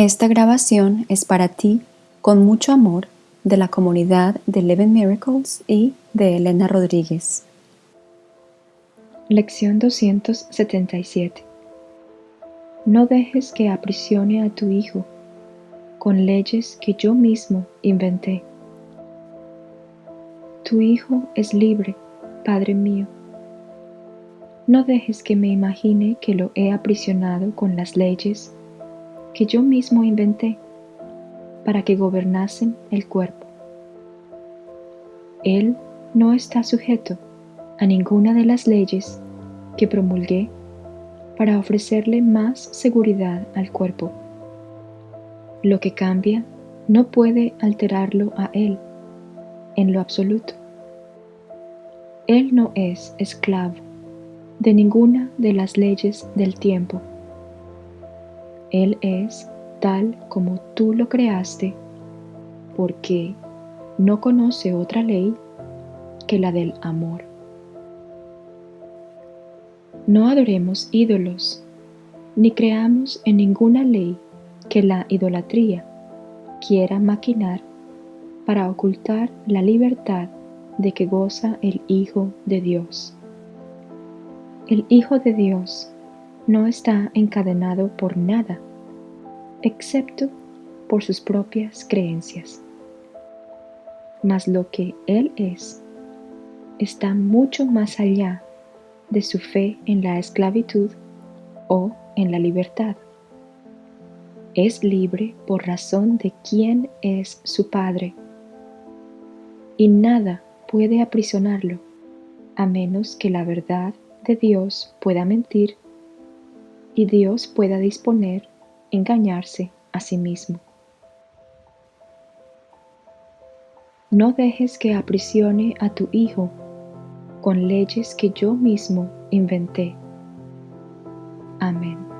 Esta grabación es para ti, con mucho amor, de la comunidad de Eleven Miracles y de Elena Rodríguez. Lección 277 No dejes que aprisione a tu hijo con leyes que yo mismo inventé. Tu hijo es libre, Padre mío. No dejes que me imagine que lo he aprisionado con las leyes que yo mismo inventé para que gobernasen el cuerpo. Él no está sujeto a ninguna de las leyes que promulgué para ofrecerle más seguridad al cuerpo. Lo que cambia no puede alterarlo a él en lo absoluto. Él no es esclavo de ninguna de las leyes del tiempo. Él es tal como tú lo creaste, porque no conoce otra ley que la del amor. No adoremos ídolos, ni creamos en ninguna ley que la idolatría quiera maquinar para ocultar la libertad de que goza el Hijo de Dios. El Hijo de Dios no está encadenado por nada, excepto por sus propias creencias. Mas lo que Él es está mucho más allá de su fe en la esclavitud o en la libertad. Es libre por razón de quién es su Padre, y nada puede aprisionarlo a menos que la verdad de Dios pueda mentir y Dios pueda disponer engañarse a sí mismo. No dejes que aprisione a tu hijo con leyes que yo mismo inventé. Amén.